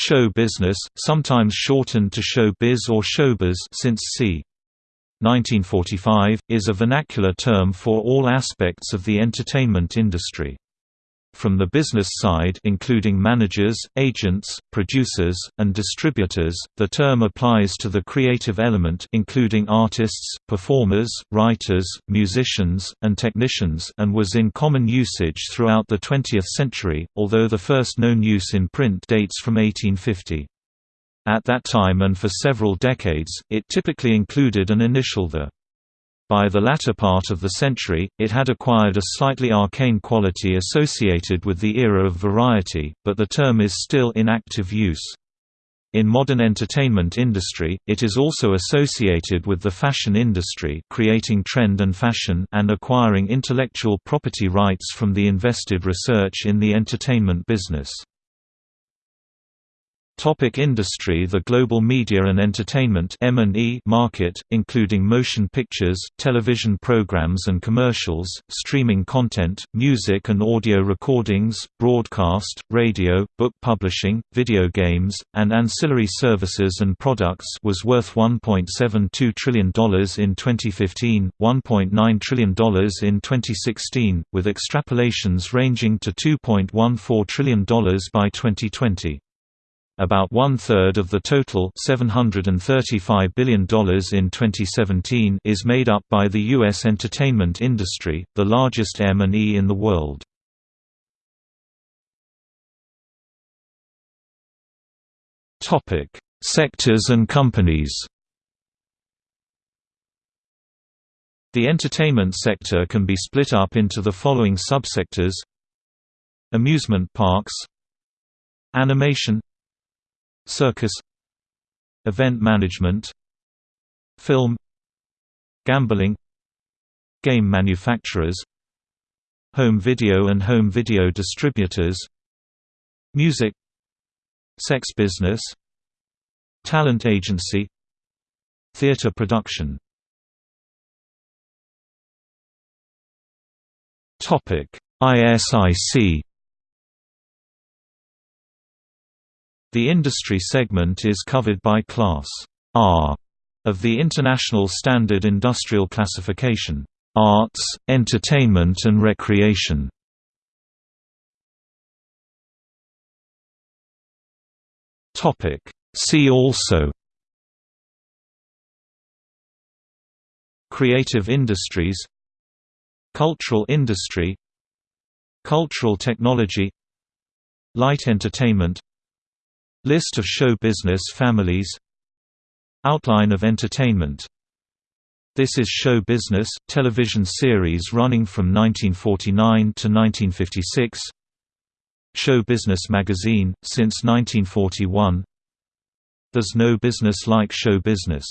Show business, sometimes shortened to show biz or showbiz since c. 1945, is a vernacular term for all aspects of the entertainment industry. From the business side including managers, agents, producers, and distributors, the term applies to the creative element including artists, performers, writers, musicians, and technicians and was in common usage throughout the 20th century, although the first known use in print dates from 1850. At that time and for several decades, it typically included an initial the by the latter part of the century, it had acquired a slightly arcane quality associated with the era of variety, but the term is still in active use. In modern entertainment industry, it is also associated with the fashion industry creating trend and fashion and acquiring intellectual property rights from the invested research in the entertainment business. Topic industry The global media and entertainment market, including motion pictures, television programs and commercials, streaming content, music and audio recordings, broadcast, radio, book publishing, video games, and ancillary services and products was worth $1.72 trillion in 2015, $1.9 trillion in 2016, with extrapolations ranging to $2.14 trillion by 2020. About one-third of the total $735 billion in 2017 is made up by the U.S. entertainment industry, the largest M&E in the world. Sectors and companies The entertainment sector can be split up into the following subsectors Amusement parks Animation Circus Event management Film Gambling Game manufacturers Home video and home video distributors Music Sex business Talent agency Theatre production. Topic: ISIC The industry segment is covered by Class R of the International Standard Industrial Classification, Arts, Entertainment and Recreation. Topic See also Creative industries Cultural industry Cultural technology Light entertainment List of show business families. Outline of entertainment. This is Show Business, television series running from 1949 to 1956 Show Business magazine, since 1941 There's no business like show business